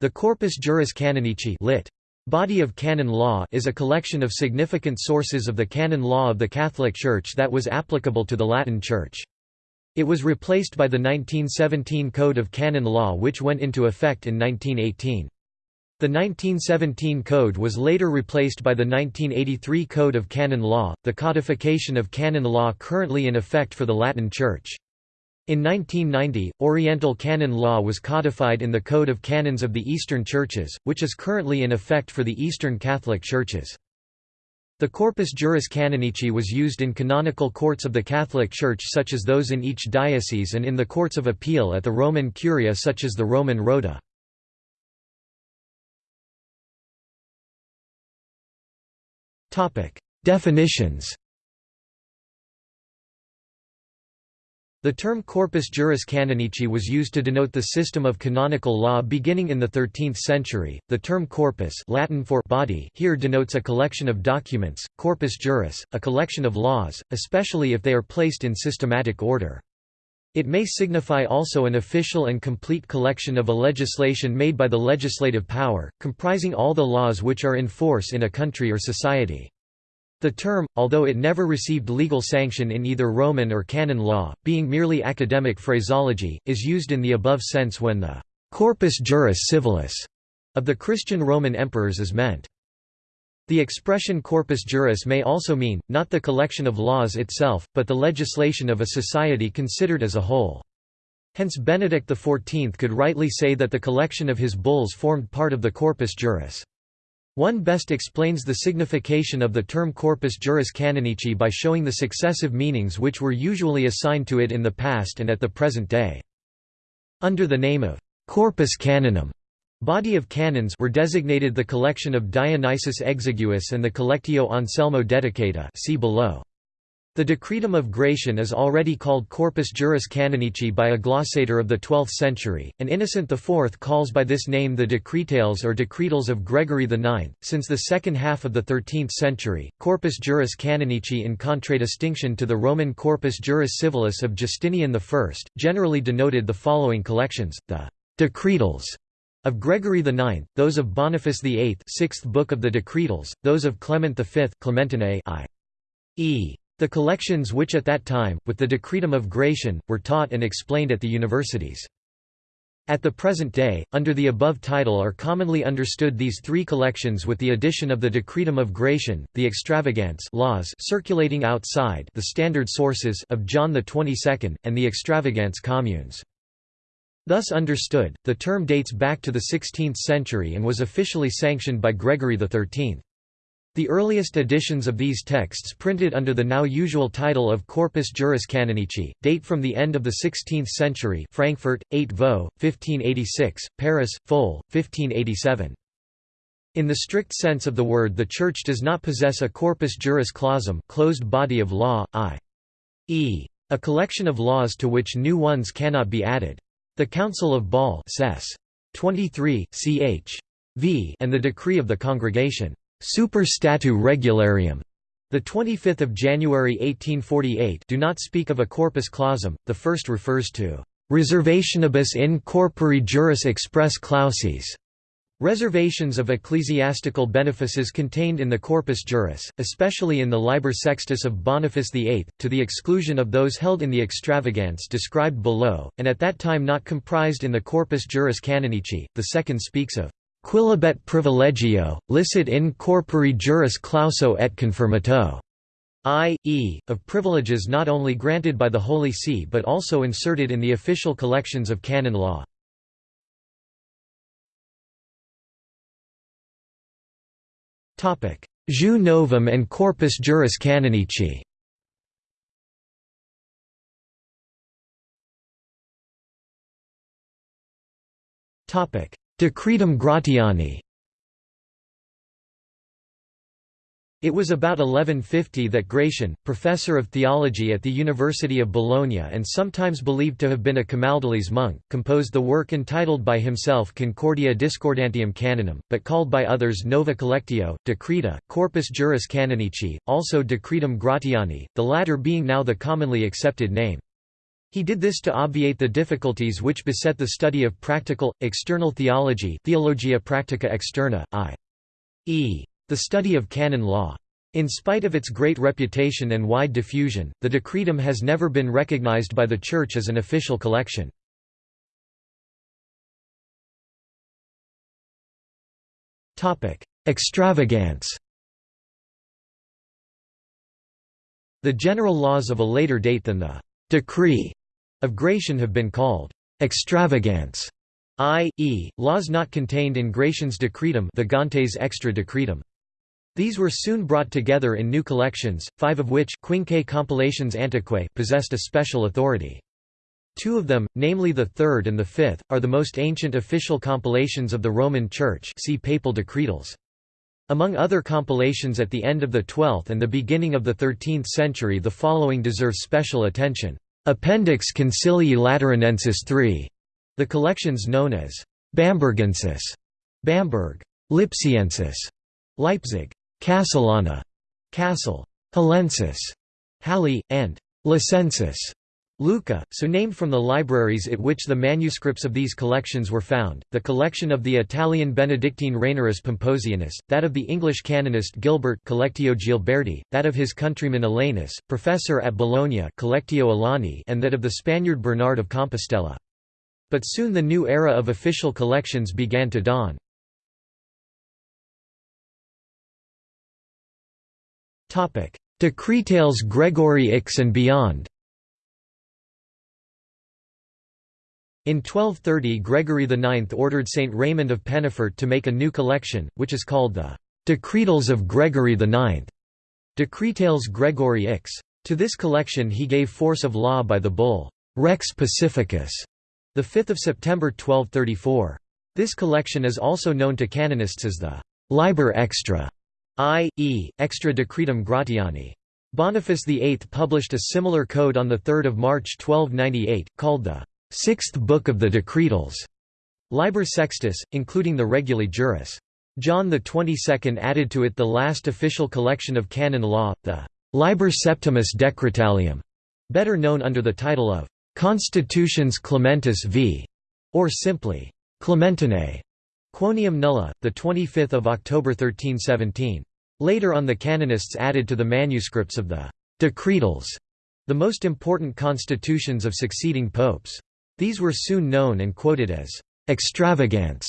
The Corpus Juris Canonici lit. Body of Canon Law is a collection of significant sources of the canon law of the Catholic Church that was applicable to the Latin Church. It was replaced by the 1917 Code of Canon Law which went into effect in 1918. The 1917 code was later replaced by the 1983 Code of Canon Law, the codification of canon law currently in effect for the Latin Church. In 1990, Oriental canon law was codified in the Code of Canons of the Eastern Churches, which is currently in effect for the Eastern Catholic Churches. The Corpus Juris Canonici was used in canonical courts of the Catholic Church such as those in each diocese and in the courts of appeal at the Roman Curia such as the Roman Rota. Definitions The term corpus juris canonici was used to denote the system of canonical law beginning in the 13th century. The term corpus, Latin for body, here denotes a collection of documents, corpus juris, a collection of laws, especially if they are placed in systematic order. It may signify also an official and complete collection of a legislation made by the legislative power, comprising all the laws which are in force in a country or society. The term, although it never received legal sanction in either Roman or canon law, being merely academic phraseology, is used in the above sense when the «corpus juris civilis» of the Christian Roman emperors is meant. The expression corpus juris may also mean, not the collection of laws itself, but the legislation of a society considered as a whole. Hence Benedict XIV could rightly say that the collection of his bulls formed part of the corpus juris. One best explains the signification of the term corpus juris canonici by showing the successive meanings which were usually assigned to it in the past and at the present day. Under the name of corpus canonum, body of canons were designated the collection of Dionysius Exiguus and the Collectio Anselmo Dedicata see below. The Decretum of Gratian is already called Corpus Juris Canonici by a glossator of the 12th century, and Innocent IV calls by this name the Decretales or Decretals of Gregory IX. Since the second half of the 13th century, Corpus Juris Canonici in contradistinction to the Roman Corpus Juris Civilis of Justinian I, generally denoted the following collections, the Decretals of Gregory IX, those of Boniface VIII sixth book of the Decretals, those of Clement V Clementinae i.e. The collections which at that time, with the Decretum of Gratian, were taught and explained at the universities. At the present day, under the above title are commonly understood these three collections with the addition of the Decretum of Gratian, the extravagants laws circulating outside the standard sources of John Twenty-Second, and the extravagants communes. Thus understood, the term dates back to the 16th century and was officially sanctioned by Gregory XIII. The earliest editions of these texts printed under the now usual title of Corpus Juris Canonici, date from the end of the 16th century Frankfurt, 8 Vaux, 1586, Paris, Foll, 1587. In the strict sense of the word the Church does not possess a corpus juris clausum closed body of law, i.e. a collection of laws to which new ones cannot be added. The Council of Bâle 23, ch. v and the decree of the Congregation Super Statu Regularium the 25th of January 1848 do not speak of a corpus clausum. The first refers to reservationibus in corpore juris express clauses. Reservations of ecclesiastical benefices contained in the Corpus Juris, especially in the Liber Sextus of Boniface VIII, to the exclusion of those held in the extravagance described below, and at that time not comprised in the Corpus Juris Canonici. The second speaks of Quilibet privilegio, licit in corpore juris clauso et confirmato, i.e., of privileges not only granted by the Holy See but also inserted in the official collections of canon law. Jus novum and Corpus Juris Canonici Topic: Decretum Gratiani It was about 1150 that Gratian, professor of theology at the University of Bologna and sometimes believed to have been a Camaldolese monk, composed the work entitled by himself Concordia Discordantium Canonum, but called by others Nova Collectio, Decreta, Corpus Juris Canonici, also Decretum Gratiani, the latter being now the commonly accepted name. He did this to obviate the difficulties which beset the study of practical, external theology Theologia Practica Externa, i.e. the study of canon law. In spite of its great reputation and wide diffusion, the Decretum has never been recognized by the Church as an official collection. Extravagance The general laws of a later date than the «decree» of Gratian have been called extravagance, i.e., laws not contained in Gratian's decretum vagantes extra decretum. These were soon brought together in new collections, five of which Quinque Compilations Antiquae possessed a special authority. Two of them, namely the third and the fifth, are the most ancient official compilations of the Roman Church see Papal Decretals. Among other compilations at the end of the 12th and the beginning of the 13th century the following deserve special attention. Appendix Concilii Lateranensis III, the collections known as Bambergensis, Bamberg, Lipsiensis, Leipzig, Casselana, Cassel, Hallensis, Halle, and Lucensis, Lucca, so named from the libraries at which the manuscripts of these collections were found, the collection of the Italian Benedictine Rainarus Pomposianus, that of the English canonist Gilbert Collectio Gilberti, that of his countryman Alanus, professor at Bologna Collectio Alani and that of the Spaniard Bernard of Compostela. But soon the new era of official collections began to dawn. Decretales Gregory Ix and beyond In 1230 Gregory IX ordered Saint Raymond of Pennafort to make a new collection, which is called the «Decretals of Gregory IX» Decretales Gregorii X. To this collection he gave force of law by the bull «Rex Pacificus» 5 September 1234. This collection is also known to canonists as the «Liber Extra» i.e., Extra Decretum Gratiani. Boniface VIII published a similar code on 3 March 1298, called the Sixth Book of the Decretals, Liber Sextus, including the Regulae Juris. John XXII added to it the last official collection of canon law, the Liber Septimus Decretalium, better known under the title of Constitutions Clementis v. or simply Clementinae. Quoniam nulla, 25 October 1317. Later on the canonists added to the manuscripts of the Decretals, the most important constitutions of succeeding popes. These were soon known and quoted as extravagance,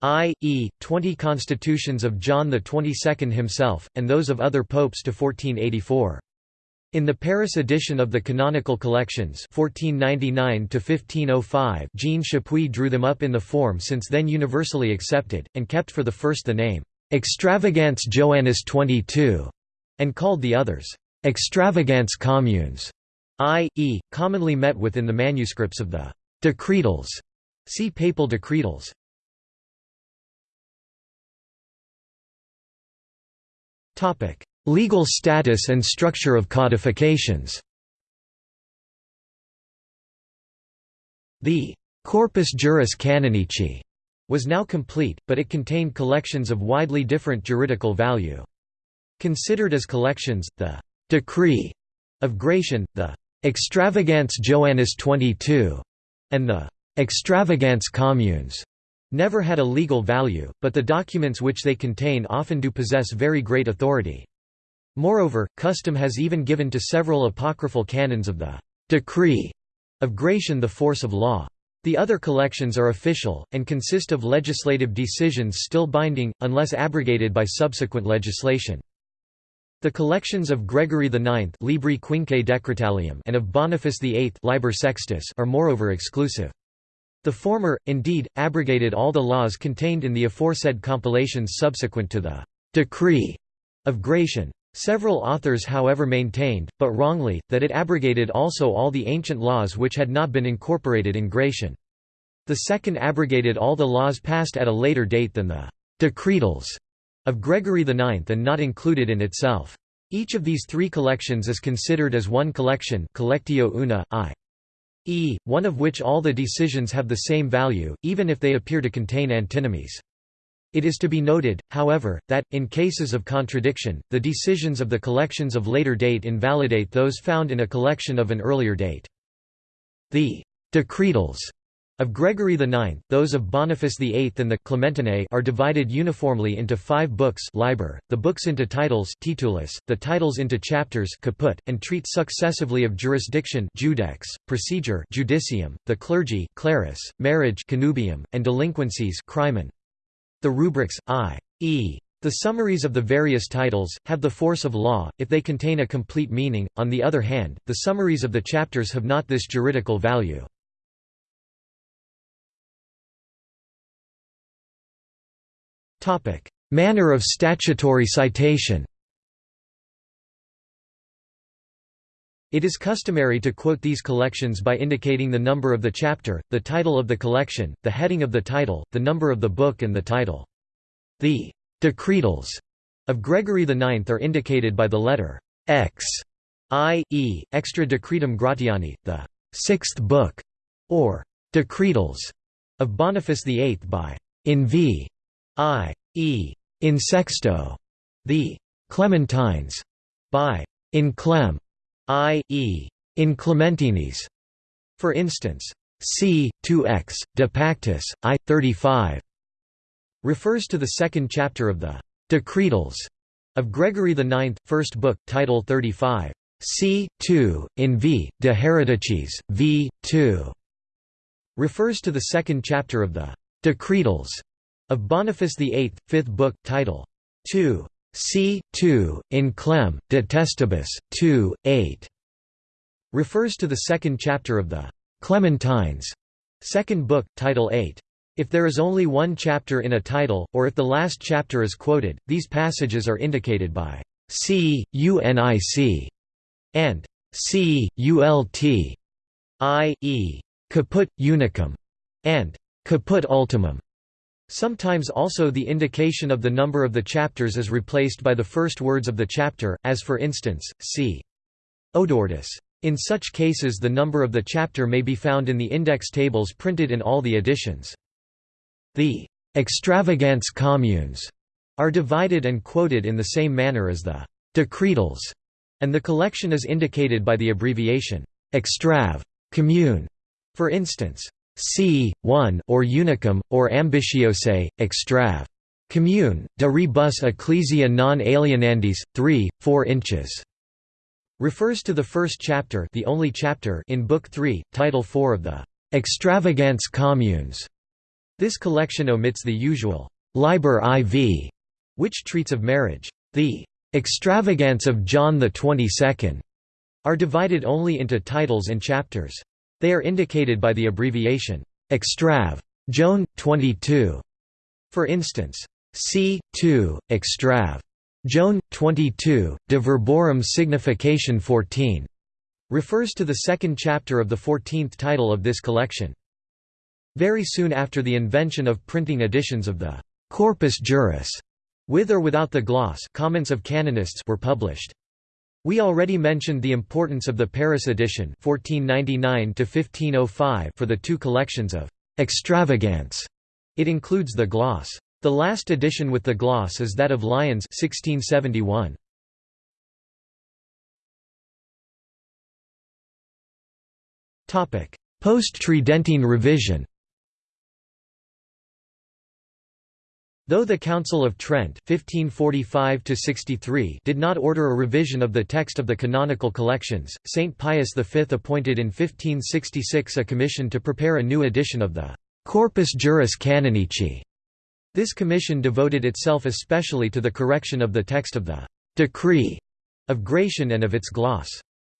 i.e., 20 constitutions of John XXII himself, and those of other popes to 1484. In the Paris edition of the Canonical Collections 1499 Jean Chapuis drew them up in the form since then universally accepted, and kept for the first the name, "'Extravagantes Joannis 22' and called the others, "'Extravagantes Communes' i.e., commonly met with in the manuscripts of the Decretals. See Papal Decretals. Topic: Legal status and structure of codifications. The Corpus Juris Canonici was now complete, but it contained collections of widely different juridical value. Considered as collections, the Decree of Gratian, the Extravagantes Joannis 22, and the extravagantes communes never had a legal value, but the documents which they contain often do possess very great authority. Moreover, custom has even given to several apocryphal canons of the decree of Gratian the force of law. The other collections are official, and consist of legislative decisions still binding, unless abrogated by subsequent legislation. The collections of Gregory IX Libri Quinque Decretalium and of Boniface VIII Liber Sextus are moreover exclusive. The former, indeed, abrogated all the laws contained in the aforesaid compilations subsequent to the «decree» of Gratian. Several authors however maintained, but wrongly, that it abrogated also all the ancient laws which had not been incorporated in Gratian. The second abrogated all the laws passed at a later date than the «decretals» of Gregory IX and not included in itself. Each of these three collections is considered as one collection collectio una, i.e., one of which all the decisions have the same value, even if they appear to contain antinomies. It is to be noted, however, that, in cases of contradiction, the decisions of the collections of later date invalidate those found in a collection of an earlier date. The «decretals» of Gregory IX, those of Boniface VIII and the Clementinae are divided uniformly into five books liber, the books into titles titulus, the titles into chapters caput, and treat successively of jurisdiction judex, procedure judicium, the clergy clerus, marriage connubium, and delinquencies crimen. The rubrics, i.e. The summaries of the various titles, have the force of law, if they contain a complete meaning, on the other hand, the summaries of the chapters have not this juridical value. Manner of statutory citation It is customary to quote these collections by indicating the number of the chapter, the title of the collection, the heading of the title, the number of the book and the title. The Decretals of Gregory IX are indicated by the letter X, i.e., Extra Decretum Gratiani, the sixth book, or Decretals of Boniface VIII by in v. i.e., in sexto, the Clementines by in clem, i.e., in Clementines. For instance, c. 2x, De Pactis, I. 35 refers to the second chapter of the Decretals of Gregory IX, first book, title 35. c. 2, in v. de Hereticis, v. 2, refers to the second chapter of the Decretals of Boniface VIII, fifth book, title 2. c. 2, in Clem, de Testibus, 2, 8, refers to the second chapter of the Clementines, second book, title 8. If there is only one chapter in a title, or if the last chapter is quoted, these passages are indicated by c, unic, and c, ult, i.e. caput unicum, and caput ultimum. Sometimes also the indication of the number of the chapters is replaced by the first words of the chapter, as for instance, c. Odoardus. In such cases the number of the chapter may be found in the index tables printed in all the editions. The «extravagants communes» are divided and quoted in the same manner as the «decretals», and the collection is indicated by the abbreviation «extrav» commune. For instance, c. 1 or unicum, or ambitiose, extrav. Commune, de rebus ecclesia non alienandis, 3, 4 inches, refers to the first chapter the only chapter in Book 3, Title 4 of the «extravagants communes» This collection omits the usual «Liber IV», which treats of marriage. The extravagance of John the Twenty-Second» are divided only into titles and chapters. They are indicated by the abbreviation «extrav. Joan, 22». For instance, c. 2, extrav. Joan, 22, de verborum signification 14, refers to the second chapter of the fourteenth title of this collection. Very soon after the invention of printing editions of the «Corpus Juris» with or without the gloss comments of canonists were published. We already mentioned the importance of the Paris edition 1499 for the two collections of «extravagants». It includes the gloss. The last edition with the gloss is that of Lyons 1671. Post-Tridentine revision Though the Council of Trent 1545 did not order a revision of the text of the canonical collections, Saint Pius V appointed in 1566 a commission to prepare a new edition of the «Corpus Juris Canonici». This commission devoted itself especially to the correction of the text of the «decree» of Gratian and of its gloss.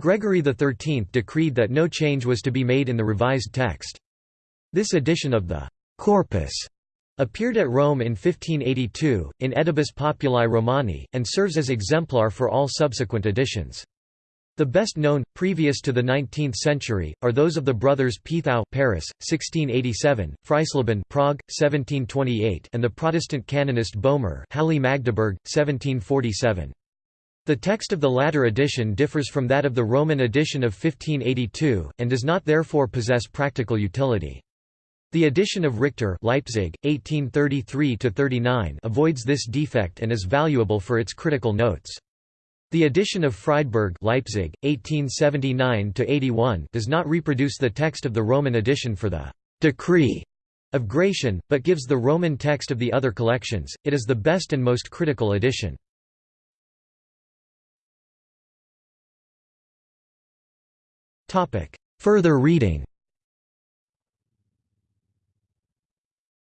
Gregory XIII decreed that no change was to be made in the revised text. This edition of the «corpus» Appeared at Rome in 1582, in aedibus Populi Romani, and serves as exemplar for all subsequent editions. The best known, previous to the 19th century, are those of the brothers Pithou Paris, 1687, Freisleben Prague, 1728 and the Protestant canonist Boehmer Halle Magdeburg, 1747. The text of the latter edition differs from that of the Roman edition of 1582, and does not therefore possess practical utility. The edition of Richter Leipzig, 1833 avoids this defect and is valuable for its critical notes. The edition of Friedberg Leipzig, 1879–81 does not reproduce the text of the Roman edition for the «decree» of Gratian, but gives the Roman text of the other collections. It is the best and most critical edition. Further reading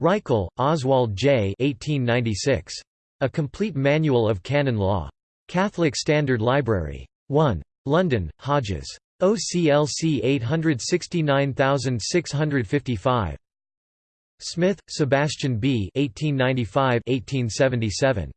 Reichel, Oswald J. 1896. A Complete Manual of Canon Law. Catholic Standard Library. 1. London, Hodges. OCLC 869655. Smith, Sebastian B. 1895–1877.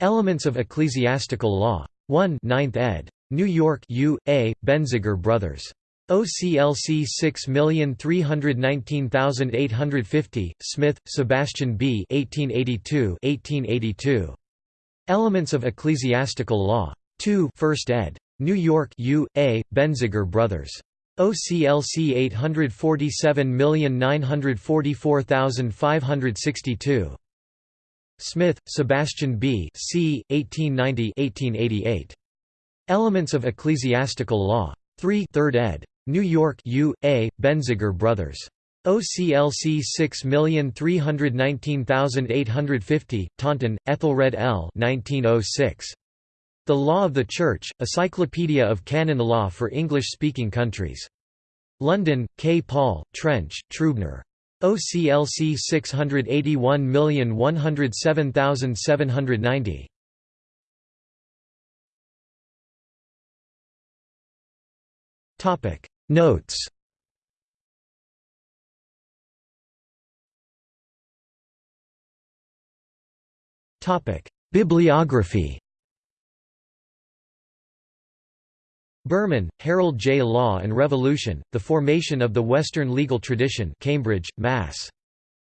Elements of Ecclesiastical Law. 1 9th ed. New York U. A. Benziger Brothers. OCLC 6319850, Smith, Sebastian B. 1882 1882. Elements of Ecclesiastical Law. 2 1st ed. New York U. A. Benziger Brothers. OCLC 847944562. Smith, Sebastian B. C. 1890 1888. Elements of Ecclesiastical Law. 3 3rd ed. New York U. A. Benziger Brothers. OCLC 6319850, Taunton, Ethelred L. 1906. The Law of the Church, Encyclopedia of Canon Law for English-speaking countries. London, K. Paul, Trench, Trubner. OCLC 681107790. Notes Bibliography Berman, Harold J. Law and Revolution, The Formation of the Western Legal Tradition Cambridge, Mass.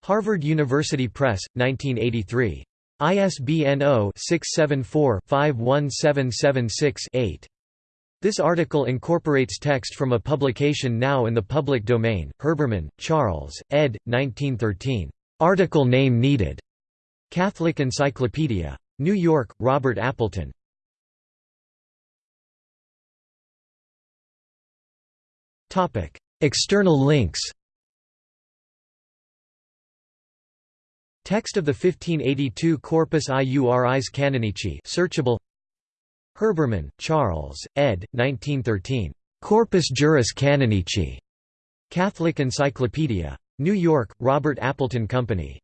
Harvard University Press, 1983. ISBN 0-674-51776-8. This article incorporates text from a publication now in the public domain, Herbermann, Charles, ed. 1913. Article name needed. Catholic Encyclopedia. New York, Robert Appleton. External links Text of the 1582 Corpus Iuris Canonici searchable Herbermann, Charles, ed. 1913. Corpus Juris Canonici. Catholic Encyclopedia. New York, Robert Appleton Company.